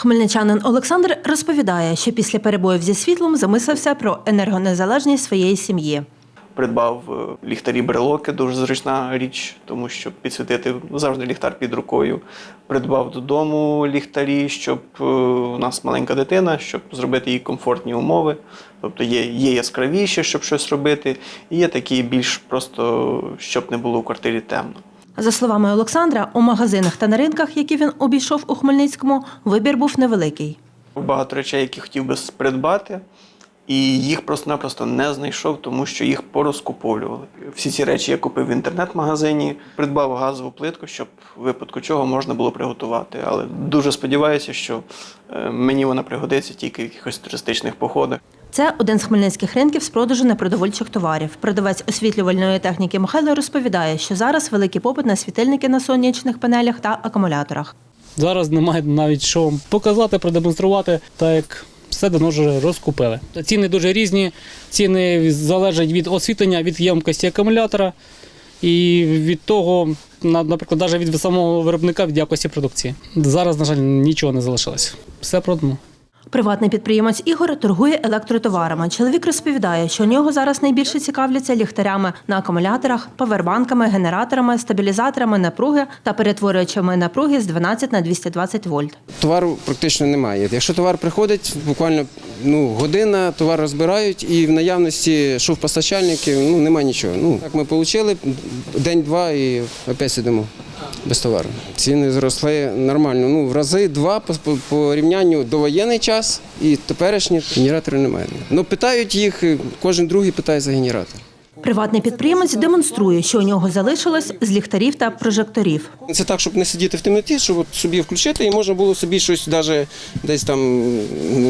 Хмельничанин Олександр розповідає, що після перебоїв зі світлом замислився про енергонезалежність своєї сім'ї. Придбав е, ліхтарі брелоки, дуже зручна річ, тому що підсвітити завжди ліхтар під рукою. Придбав додому ліхтарі, щоб е, у нас маленька дитина, щоб зробити їй комфортні умови. Тобто є, є яскравіші, щоб щось робити, і є такі більш просто, щоб не було у квартирі темно. За словами Олександра, у магазинах та на ринках, які він обійшов у Хмельницькому, вибір був невеликий. Багато речей, які хотів би придбати, і їх просто-напросто не знайшов, тому що їх порозкуповлювали. Всі ці речі я купив в інтернет-магазині, придбав газову плитку, щоб випадку чого можна було приготувати. Але дуже сподіваюся, що е, мені вона пригодиться тільки в якихось туристичних походах. Це один з хмельницьких ринків з продажу непродовольчих товарів. Продавець освітлювальної техніки Михайло розповідає, що зараз великий попит на світильники на сонячних панелях та акумуляторах. Зараз немає навіть що показати, продемонструвати, так як все давно вже розкупили. Ціни дуже різні, ціни залежать від освітлення, від ємкості акумулятора і від того, наприклад, навіть від самого виробника, від якості продукції. Зараз, на жаль, нічого не залишилось. Все продано. Приватний підприємець Ігор торгує електротоварами. Чоловік розповідає, що у нього зараз найбільше цікавляться ліхтарями на акумуляторах, павербанками, генераторами, стабілізаторами напруги та перетворювачами напруги з 12 на 220 вольт. Товару практично немає. Якщо товар приходить, буквально ну, година, товар розбирають, і в наявності шов постачальників ну, немає нічого. Ну, так ми отримали день-два і опять сидимо без товару. Ціни зросли нормально. Ну, в рази два по, по, порівнянню до воєнний час і теперішні генераторів немає. Ну, питають їх, кожен другий питає за генератор. Приватний підприємець демонструє, що у нього залишилось з ліхтарів та прожекторів. Це так, щоб не сидіти в темноті, щоб от собі включити і можна було собі щось даже десь там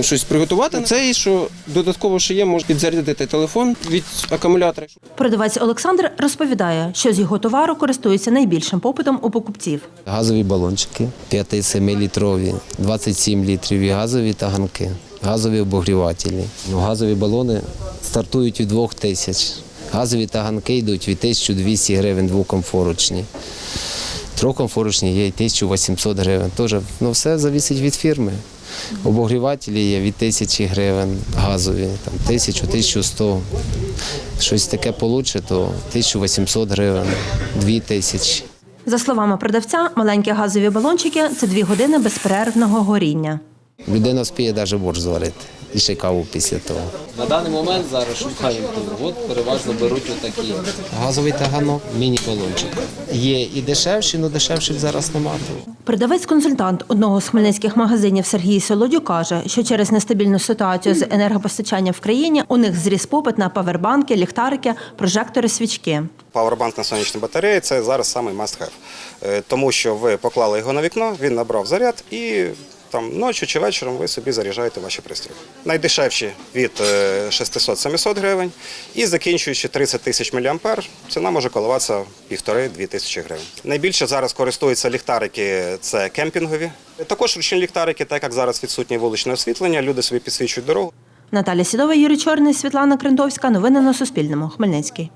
щось приготувати. Це і що додатково ще є, можна підзарядити телефон від акумулятора. Продавець Олександр розповідає, що з його товару користується найбільшим попитом у покупців. Газові балончики 5-7 літрові, 27 літрів і газові таганки, газові обогрівателі. Ну, газові балони стартують від 2 тисяч. Газові таганки йдуть від 1200 гривень двокомфорочні. Трьохкомфорочні є і 1800 гривень. Теж, ну, все залежить від фірми. Обогрівателі є від 1000 гривень газові, там 1000, 1100. Щось таке получше, то 1800 гривень, 2000. За словами продавця, маленькі газові балончики це дві години безперервного горіння. Людина вспіє навіть борщ зварити і ще каву після того. На даний момент зараз шукаємо. От переважно беруть отакі. Газовий таганок, міні-балончик. Є і дешевші, але дешевших зараз немає. Продавець-консультант одного з хмельницьких магазинів Сергій Солодю каже, що через нестабільну ситуацію з енергопостачанням в країні у них зріс попит на павербанки, ліхтарики, прожектори, свічки. Павербанк на сонячній батареї це зараз самий must have. Е, Тому що ви поклали його на вікно, він набрав заряд і там ночі чи вечором ви собі заряджаєте ваші пристрої. Найдешевші від е, 600-700 гривень і закінчуючи 30 тисяч мА, ціна може коливатися півтори-дві тисячі гривень. Найбільше зараз користуються ліхтарики, це кемпінгові. Також ручні ліхтарики, так як зараз відсутнє вуличне освітлення, люди собі підсвічують дорогу. Наталя Сідова, Юрій Чорний, Світлана Крентовська. Новини на Суспільному. Хмельницький.